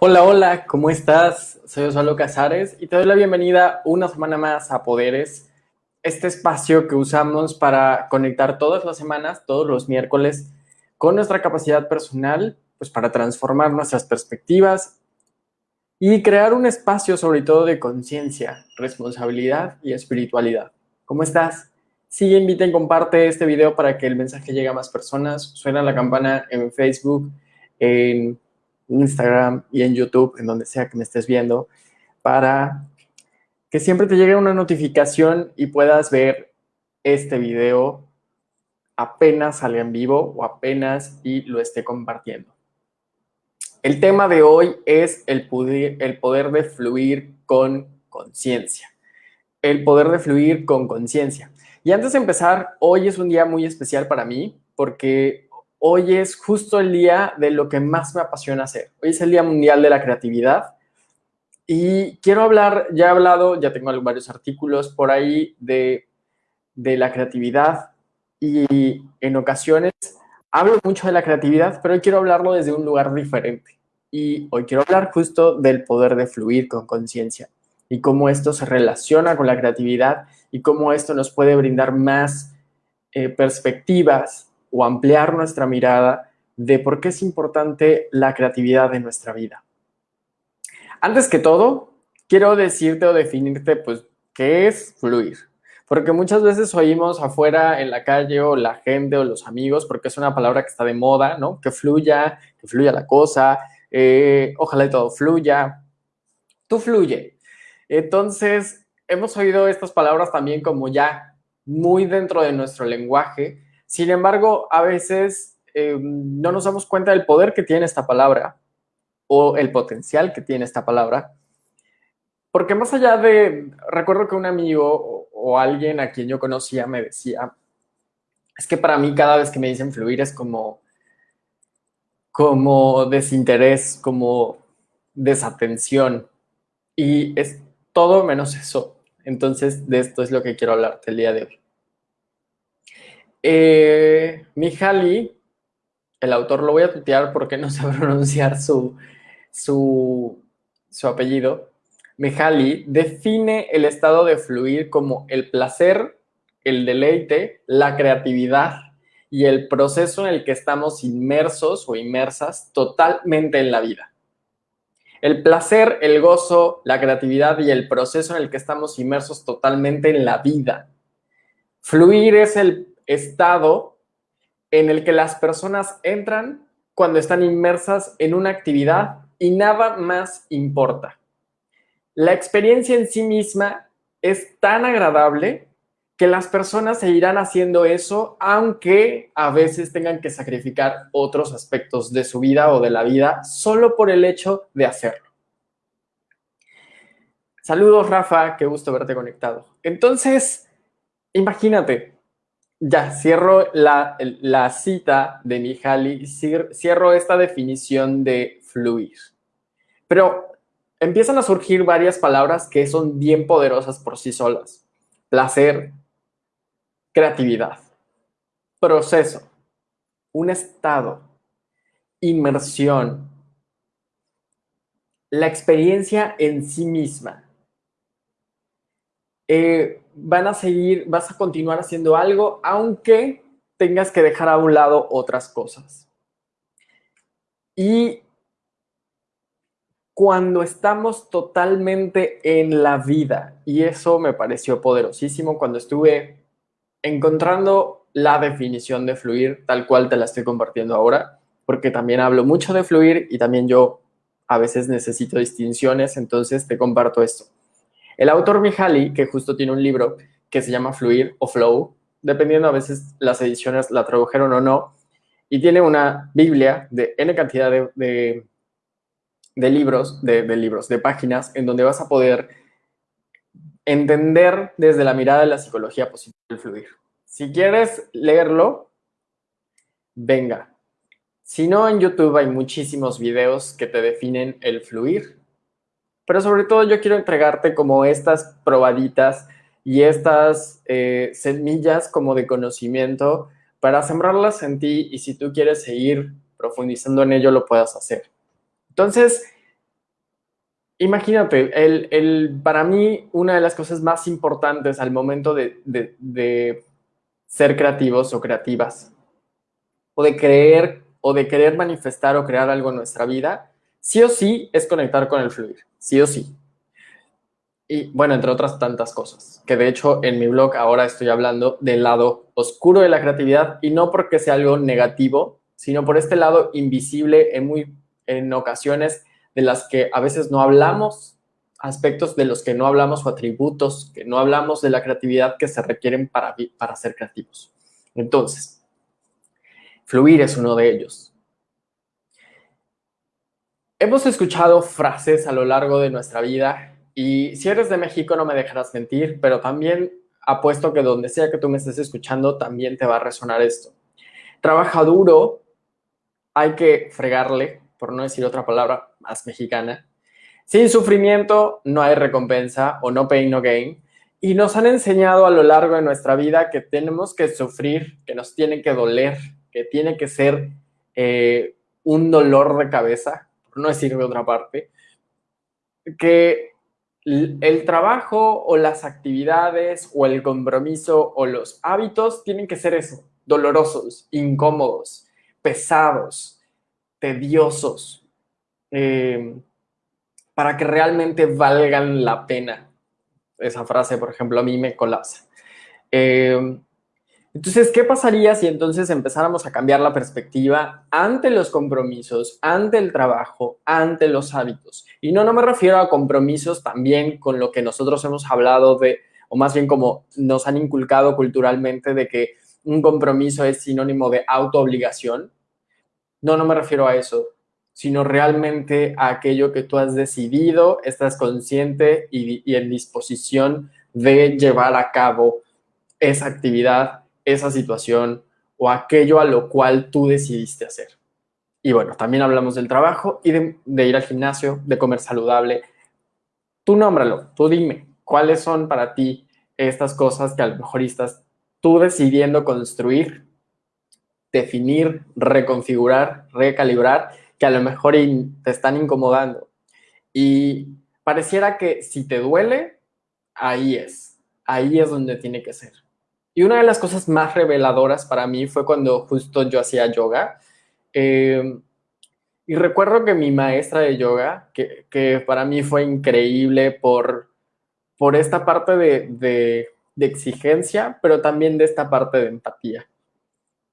Hola, hola, ¿cómo estás? Soy Osvaldo Casares y te doy la bienvenida una semana más a Poderes, este espacio que usamos para conectar todas las semanas, todos los miércoles, con nuestra capacidad personal, pues para transformar nuestras perspectivas y crear un espacio sobre todo de conciencia, responsabilidad y espiritualidad. ¿Cómo estás? Sigue, invita comparte este video para que el mensaje llegue a más personas. Suena la campana en Facebook, en Instagram y en YouTube, en donde sea que me estés viendo, para que siempre te llegue una notificación y puedas ver este video apenas salga en vivo o apenas y lo esté compartiendo. El tema de hoy es el poder, el poder de fluir con conciencia. El poder de fluir con conciencia. Y antes de empezar, hoy es un día muy especial para mí porque hoy es justo el día de lo que más me apasiona hacer. Hoy es el Día Mundial de la Creatividad y quiero hablar, ya he hablado, ya tengo varios artículos por ahí de, de la creatividad y en ocasiones hablo mucho de la creatividad, pero hoy quiero hablarlo desde un lugar diferente. Y hoy quiero hablar justo del poder de fluir con conciencia y cómo esto se relaciona con la creatividad y cómo esto nos puede brindar más eh, perspectivas o ampliar nuestra mirada de por qué es importante la creatividad en nuestra vida. Antes que todo, quiero decirte o definirte, pues, qué es fluir. Porque muchas veces oímos afuera en la calle o la gente o los amigos, porque es una palabra que está de moda, ¿no? Que fluya, que fluya la cosa, eh, ojalá y todo fluya. Tú fluye. Entonces, hemos oído estas palabras también como ya muy dentro de nuestro lenguaje. Sin embargo, a veces eh, no nos damos cuenta del poder que tiene esta palabra o el potencial que tiene esta palabra. Porque más allá de, recuerdo que un amigo o alguien a quien yo conocía me decía, es que para mí cada vez que me dicen fluir es como, como desinterés, como desatención. Y es todo menos eso. Entonces, de esto es lo que quiero hablarte el día de hoy. Eh, Mihaly, el autor, lo voy a tutear porque no sé pronunciar su, su, su apellido, Mihaly define el estado de fluir como el placer, el deleite, la creatividad y el proceso en el que estamos inmersos o inmersas totalmente en la vida. El placer, el gozo, la creatividad y el proceso en el que estamos inmersos totalmente en la vida. Fluir es el estado en el que las personas entran cuando están inmersas en una actividad y nada más importa la experiencia en sí misma es tan agradable que las personas seguirán haciendo eso, aunque a veces tengan que sacrificar otros aspectos de su vida o de la vida solo por el hecho de hacerlo. Saludos, Rafa, qué gusto verte conectado. Entonces, imagínate, ya cierro la, la cita de Mihaly, cierro esta definición de fluir. Pero empiezan a surgir varias palabras que son bien poderosas por sí solas. Placer, creatividad, proceso, un estado, inmersión, la experiencia en sí misma. Eh, van a seguir, vas a continuar haciendo algo, aunque tengas que dejar a un lado otras cosas. Y cuando estamos totalmente en la vida. Y eso me pareció poderosísimo cuando estuve encontrando la definición de fluir, tal cual te la estoy compartiendo ahora, porque también hablo mucho de fluir y también yo a veces necesito distinciones, entonces te comparto esto. El autor Mihaly, que justo tiene un libro que se llama Fluir o Flow, dependiendo a veces las ediciones la tradujeron o no, y tiene una Biblia de N cantidad de de libros, de, libros, de páginas, en donde vas a poder entender desde la mirada de la psicología positiva el fluir. Si quieres leerlo, venga. Si no, en YouTube hay muchísimos videos que te definen el fluir. Pero sobre todo yo quiero entregarte como estas probaditas y estas eh, semillas como de conocimiento para sembrarlas en ti y si tú quieres seguir profundizando en ello, lo puedas hacer. Entonces, imagínate, el, para mí una de las cosas más importantes al momento de, de ser creativos o creativas, o de creer o de querer manifestar o crear algo en nuestra vida, sí o sí es conectar con el fluir, sí o sí. Y bueno, entre otras tantas cosas, que de hecho en mi blog ahora estoy hablando del lado oscuro de la creatividad y no porque sea algo negativo, sino por este lado invisible en, muy, en ocasiones de las que a veces no hablamos, aspectos de los que no hablamos o atributos que no hablamos de la creatividad que se requieren para, para ser creativos. Entonces, fluir es uno de ellos. Hemos escuchado frases a lo largo de nuestra vida y si eres de México no me dejarás mentir, pero también apuesto que donde sea que tú me estés escuchando también te va a resonar esto. Trabaja duro, hay que fregarle, por no decir otra palabra más mexicana. Sin sufrimiento no hay recompensa o no pain, no gain. Y nos han enseñado a lo largo de nuestra vida que tenemos que sufrir, que nos tiene que doler, que tiene que ser eh, un dolor de cabeza, no de otra parte, que el trabajo o las actividades o el compromiso o los hábitos tienen que ser eso, dolorosos, incómodos, pesados, tediosos, eh, para que realmente valgan la pena. Esa frase, por ejemplo, a mí me colapsa. Eh, entonces, ¿qué pasaría si entonces empezáramos a cambiar la perspectiva ante los compromisos, ante el trabajo, ante los hábitos? Y no, no me refiero a compromisos también con lo que nosotros hemos hablado de, o más bien como nos han inculcado culturalmente de que un compromiso es sinónimo de autoobligación. No, no me refiero a eso, sino realmente a aquello que tú has decidido, estás consciente y, y en disposición de llevar a cabo esa actividad esa situación o aquello a lo cual tú decidiste hacer. Y bueno, también hablamos del trabajo y de, ir al gimnasio, de comer saludable. Tú nómbralo, tú dime, ¿cuáles son para ti estas cosas que a lo mejor estás tú decidiendo construir, definir, reconfigurar, recalibrar, que a lo mejor te están incomodando? Y pareciera que si te duele, ahí es, ahí es donde tiene que ser. Y una de las cosas más reveladoras para mí fue cuando justo yo hacía yoga. Eh, y recuerdo que mi maestra de yoga, que, para mí fue increíble por, por esta parte de, de exigencia, pero también de esta parte de empatía.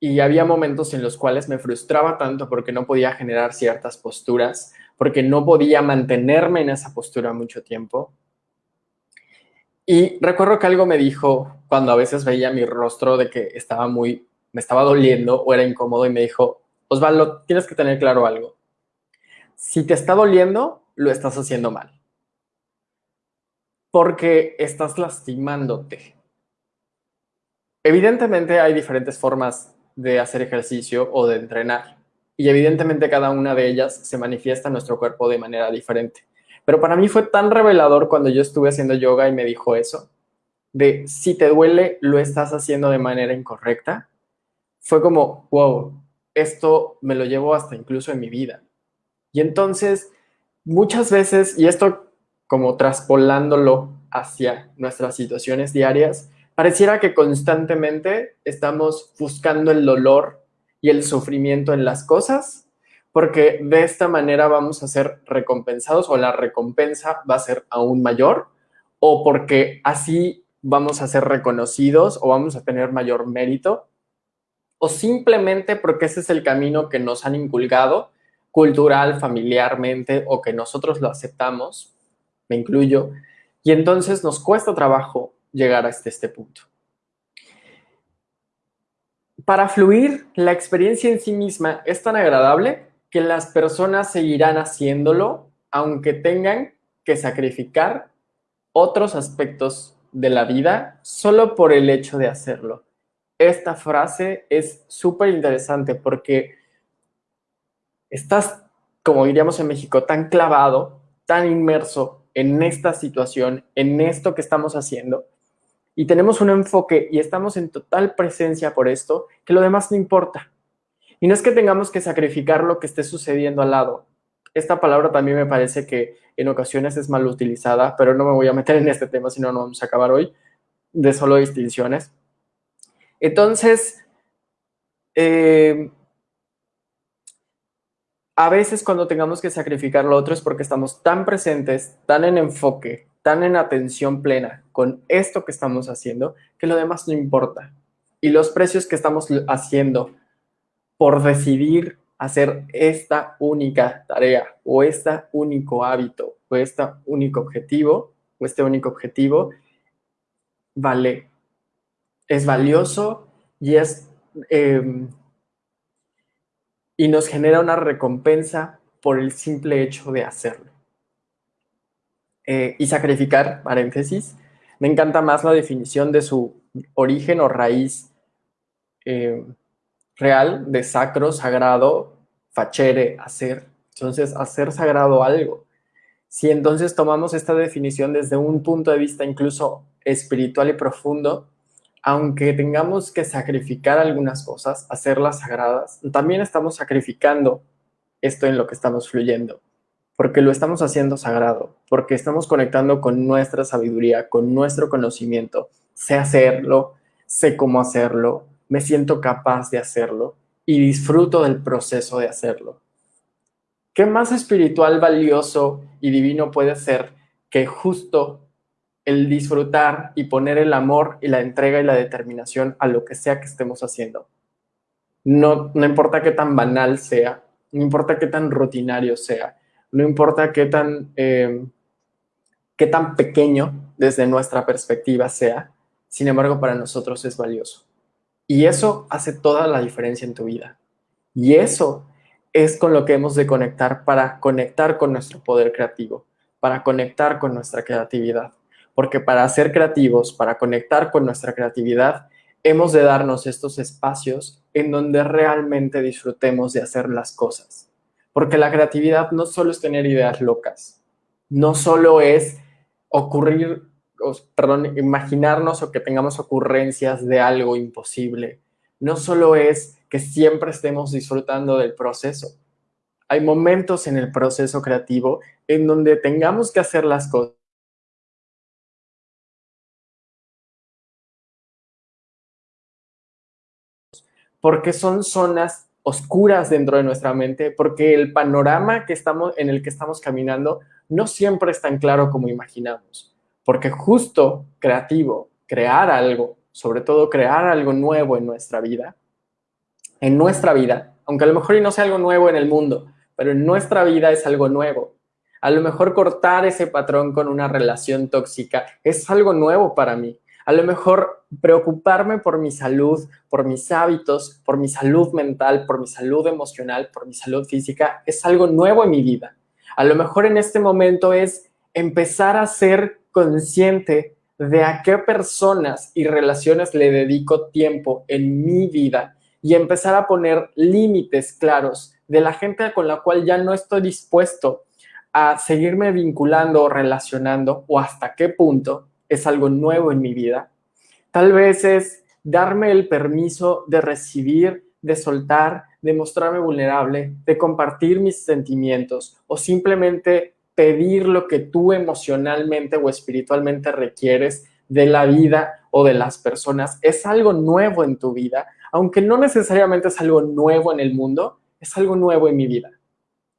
Y había momentos en los cuales me frustraba tanto porque no podía generar ciertas posturas, porque no podía mantenerme en esa postura mucho tiempo. Y recuerdo que algo me dijo cuando a veces veía mi rostro de que estaba muy, me estaba doliendo o era incómodo y me dijo, Osvaldo, tienes que tener claro algo. Si te está doliendo, lo estás haciendo mal. Porque estás lastimándote. Evidentemente hay diferentes formas de hacer ejercicio o de entrenar. Y evidentemente cada una de ellas se manifiesta en nuestro cuerpo de manera diferente. Pero para mí fue tan revelador cuando yo estuve haciendo yoga y me dijo eso, de si te duele, lo estás haciendo de manera incorrecta. Fue como, wow, esto me lo llevo hasta incluso en mi vida. Y entonces, muchas veces, y esto como traspolándolo hacia nuestras situaciones diarias, pareciera que constantemente estamos buscando el dolor y el sufrimiento en las cosas porque de esta manera vamos a ser recompensados o la recompensa va a ser aún mayor o porque así vamos a ser reconocidos o vamos a tener mayor mérito o simplemente porque ese es el camino que nos han inculcado cultural, familiarmente o que nosotros lo aceptamos, me incluyo, y entonces nos cuesta trabajo llegar hasta este punto. Para fluir, la experiencia en sí misma es tan agradable que las personas seguirán haciéndolo aunque tengan que sacrificar otros aspectos de la vida solo por el hecho de hacerlo. Esta frase es súper interesante porque estás, como diríamos en México, tan clavado, tan inmerso en esta situación, en esto que estamos haciendo, y tenemos un enfoque y estamos en total presencia por esto, que lo demás no importa. Y no es que tengamos que sacrificar lo que esté sucediendo al lado. esta palabra también me parece que en ocasiones es mal utilizada, pero no me voy a meter en este tema, si no, no vamos a acabar hoy, de solo distinciones. Entonces, eh, a veces cuando tengamos que sacrificar lo otro es porque estamos tan presentes, tan en enfoque, tan en atención plena con esto que estamos haciendo, que lo demás no importa. Y los precios que estamos haciendo por decidir hacer esta única tarea o este único hábito o este único objetivo o este único objetivo vale, es valioso y es em, y nos genera una recompensa por el simple hecho de hacerlo. Eh, y sacrificar, paréntesis, me encanta más la definición de su origen o raíz eh, real de sacro, sagrado, facere, hacer. Entonces, hacer sagrado algo. Si entonces tomamos esta definición desde un punto de vista incluso espiritual y profundo, aunque tengamos que sacrificar algunas cosas, hacerlas sagradas, también estamos sacrificando esto en lo que estamos fluyendo, porque lo estamos haciendo sagrado, porque estamos conectando con nuestra sabiduría, con nuestro conocimiento. Sé hacerlo, sé cómo hacerlo, me siento capaz de hacerlo y disfruto del proceso de hacerlo. ¿Qué más espiritual, valioso y divino puede ser que justo el disfrutar y poner el amor y la entrega y la determinación a lo que sea que estemos haciendo. No, no importa qué tan banal sea, no importa qué tan rutinario sea, no importa qué tan, eh, qué tan pequeño desde nuestra perspectiva sea, sin embargo para nosotros es valioso. Y eso hace toda la diferencia en tu vida. Y eso es con lo que hemos de conectar para conectar con nuestro poder creativo, para conectar con nuestra creatividad porque para ser creativos, para conectar con nuestra creatividad, hemos de darnos estos espacios en donde realmente disfrutemos de hacer las cosas. Porque la creatividad no solo es tener ideas locas, no solo es ocurrir, perdón, imaginarnos o que tengamos ocurrencias de algo imposible, no solo es que siempre estemos disfrutando del proceso. Hay momentos en el proceso creativo en donde tengamos que hacer las cosas porque son zonas oscuras dentro de nuestra mente, porque el panorama que estamos, en el que estamos caminando no siempre es tan claro como imaginamos. Porque justo creativo, crear algo, sobre todo crear algo nuevo en nuestra vida, en nuestra vida, aunque a lo mejor y no sea algo nuevo en el mundo, pero en nuestra vida es algo nuevo. A lo mejor cortar ese patrón con una relación tóxica es algo nuevo para mí. A lo mejor preocuparme por mi salud, por mis hábitos, por mi salud mental, por mi salud emocional, por mi salud física, es algo nuevo en mi vida. A lo mejor en este momento es empezar a ser consciente de a qué personas y relaciones le dedico tiempo en mi vida y empezar a poner límites claros de la gente con la cual ya no estoy dispuesto a seguirme vinculando o relacionando o hasta qué punto es algo nuevo en mi vida. Tal vez es darme el permiso de recibir, de soltar, de mostrarme vulnerable, de compartir mis sentimientos o simplemente pedir lo que tú emocionalmente o espiritualmente requieres de la vida o de las personas. Es algo nuevo en tu vida, aunque no necesariamente es algo nuevo en el mundo, es algo nuevo en mi vida.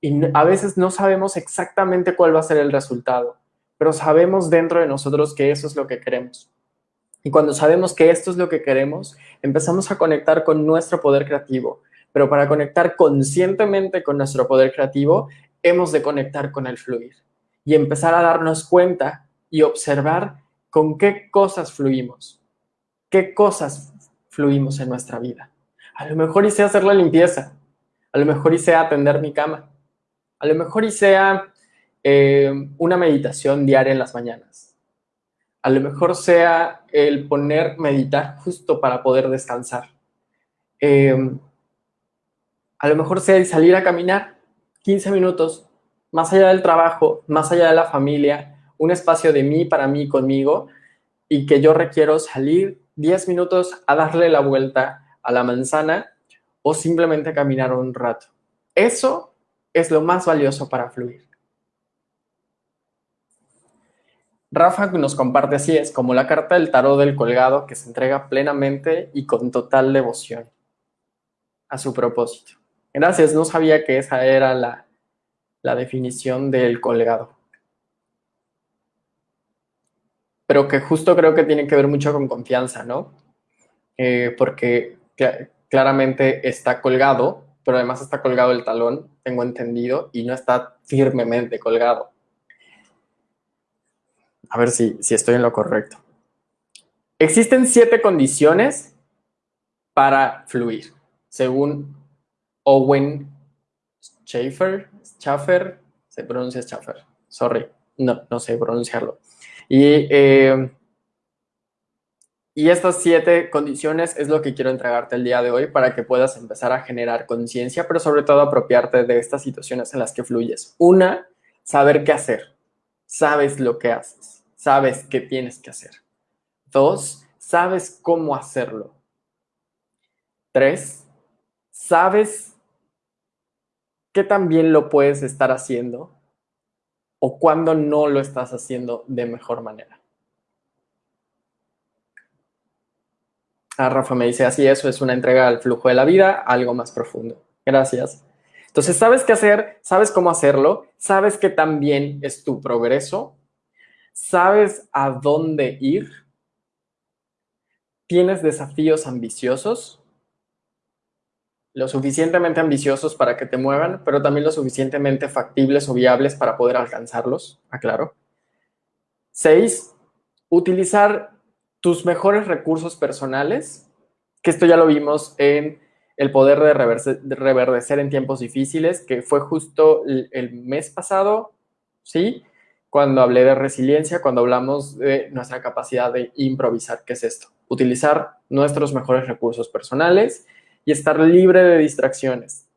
Y a veces no sabemos exactamente cuál va a ser el resultado pero sabemos dentro de nosotros que eso es lo que queremos. Y cuando sabemos que esto es lo que queremos, empezamos a conectar con nuestro poder creativo. Pero para conectar conscientemente con nuestro poder creativo, hemos de conectar con el fluir y empezar a darnos cuenta y observar con qué cosas fluimos, qué cosas fluimos en nuestra vida. A lo mejor hice hacer la limpieza, a lo mejor hice atender mi cama, a lo mejor hice eh, una meditación diaria en las mañanas. A lo mejor sea el poner meditar justo para poder descansar. Eh, a lo mejor sea el salir a caminar 15 minutos, más allá del trabajo, más allá de la familia, un espacio de mí, para mí, conmigo, y que yo requiero salir 10 minutos a darle la vuelta a la manzana o simplemente caminar un rato. Eso es lo más valioso para fluir. Rafa nos comparte así es, como la carta del tarot del colgado que se entrega plenamente y con total devoción a su propósito. Gracias, no sabía que esa era la, la definición del colgado. Pero que justo creo que tiene que ver mucho con confianza, ¿no? Eh, porque claramente está colgado, pero además está colgado el talón, tengo entendido, y no está firmemente colgado. A ver si, si estoy en lo correcto. Existen siete condiciones para fluir, según Owen Schaeffer, Schaffer, se pronuncia Schaffer, sorry, no, no sé pronunciarlo. Y, eh, y estas siete condiciones es lo que quiero entregarte el día de hoy para que puedas empezar a generar conciencia, pero sobre todo apropiarte de estas situaciones en las que fluyes. Una, saber qué hacer. Sabes lo que haces sabes qué tienes que hacer. Dos, sabes cómo hacerlo. Tres, sabes qué también lo puedes estar haciendo o cuándo no lo estás haciendo de mejor manera. Ah, Rafa me dice, así eso es una entrega al flujo de la vida, algo más profundo. Gracias. Entonces, sabes qué hacer, sabes cómo hacerlo, sabes que también es tu progreso ¿Sabes a dónde ir? ¿Tienes desafíos ambiciosos? Lo suficientemente ambiciosos para que te muevan, pero también lo suficientemente factibles o viables para poder alcanzarlos, aclaro. Seis, utilizar tus mejores recursos personales, que esto ya lo vimos en el poder de, reverdecer en tiempos difíciles, que fue justo el mes pasado, ¿sí? cuando hablé de resiliencia, cuando hablamos de nuestra capacidad de improvisar. ¿Qué es esto? Utilizar nuestros mejores recursos personales y estar libre de distracciones.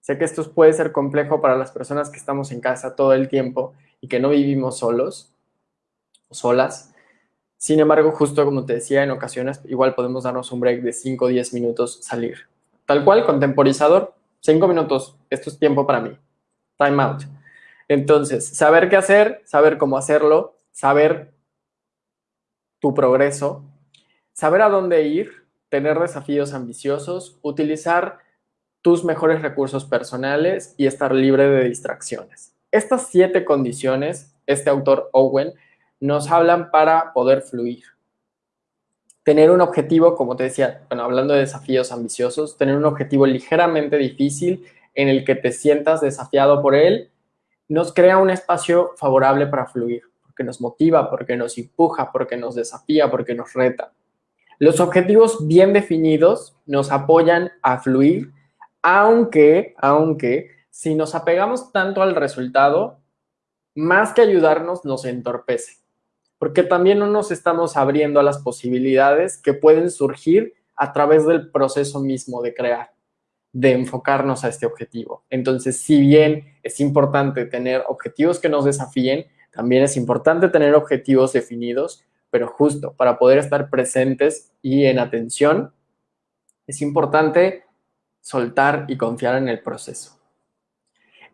Sé que esto puede ser complejo para las personas que estamos en casa todo el tiempo y que no vivimos solos o solas. Sin embargo, justo como te decía, en ocasiones igual podemos darnos un break de 5 o 10 minutos, salir. Tal cual, contemporizador, 5 minutos, esto es tiempo para mí. Time out. Entonces, saber qué hacer, saber cómo hacerlo, saber tu progreso, saber a dónde ir, tener desafíos ambiciosos, utilizar tus mejores recursos personales y estar libre de distracciones. Estas siete condiciones, este autor Owen, nos hablan para poder fluir. Tener un objetivo, como te decía, bueno, hablando de desafíos ambiciosos, tener un objetivo ligeramente difícil en el que te sientas desafiado por él nos crea un espacio favorable para fluir, porque nos motiva, porque nos empuja, porque nos desafía, porque nos reta. Los objetivos bien definidos nos apoyan a fluir, aunque, aunque, si nos apegamos tanto al resultado, más que ayudarnos, nos entorpece, porque también no nos estamos abriendo a las posibilidades que pueden surgir a través del proceso mismo de crear de enfocarnos a este objetivo. Entonces, si bien es importante tener objetivos que nos desafíen, también es importante tener objetivos definidos, pero justo para poder estar presentes y en atención, es importante soltar y confiar en el proceso.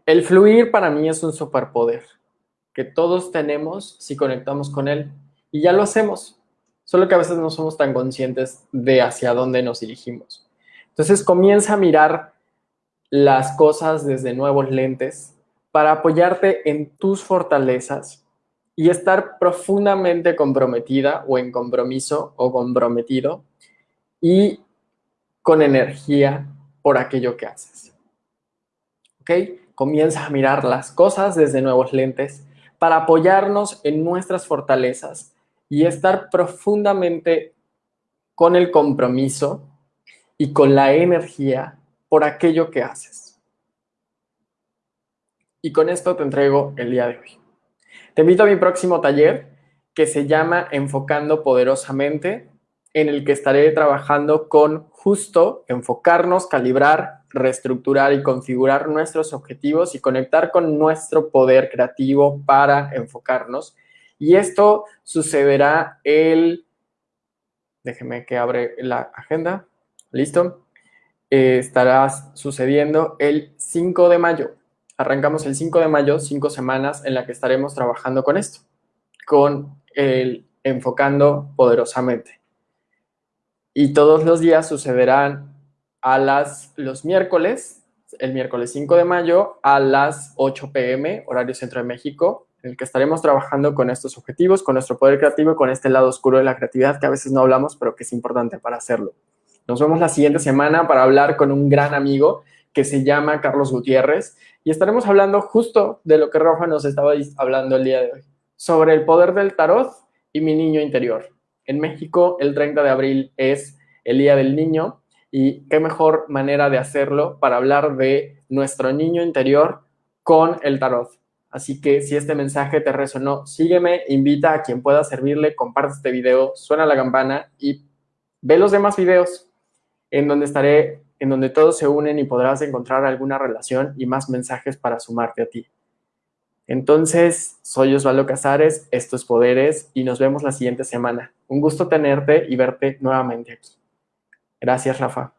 El fluir para mí es un superpoder que todos tenemos si conectamos con él y ya lo hacemos, solo que a veces no somos tan conscientes de hacia dónde nos dirigimos. Entonces comienza a mirar las cosas desde nuevos lentes para apoyarte en tus fortalezas y estar profundamente comprometida o en compromiso o comprometido y con energía por aquello que haces. ¿Ok? Comienza a mirar las cosas desde nuevos lentes para apoyarnos en nuestras fortalezas y estar profundamente con el compromiso y con la energía por aquello que haces. Y con esto te entrego el día de hoy. Te invito a mi próximo taller que se llama Enfocando Poderosamente, en el que estaré trabajando con justo enfocarnos, calibrar, reestructurar y configurar nuestros objetivos y conectar con nuestro poder creativo para enfocarnos. Y esto sucederá el... Déjeme que abre la agenda. ¿Listo? eh, estará sucediendo el 5 de mayo. Arrancamos el 5 de mayo, cinco semanas en la que estaremos trabajando con esto, con el enfocando poderosamente. Y todos los días sucederán a las, los miércoles, el miércoles 5 de mayo a las 8 pm, horario centro de México, en el que estaremos trabajando con estos objetivos, con nuestro poder creativo y con este lado oscuro de la creatividad que a veces no hablamos, pero que es importante para hacerlo. Nos vemos la siguiente semana para hablar con un gran amigo que se llama Carlos Gutiérrez y estaremos hablando justo de lo que Rafa nos estaba hablando el día de hoy, sobre el poder del tarot y mi niño interior. En México, el 30 de abril es el Día del Niño y qué mejor manera de hacerlo para hablar de nuestro niño interior con el tarot. Así que si este mensaje te resonó, sígueme, invita a quien pueda servirle, comparte este video, suena la campana y ve los demás videos en donde estaré, en donde todos se unen y podrás encontrar alguna relación y más mensajes para sumarte a ti. Entonces, soy Osvaldo Casares, esto es Poderes y nos vemos la siguiente semana. Un gusto tenerte y verte nuevamente aquí. Gracias, Rafa.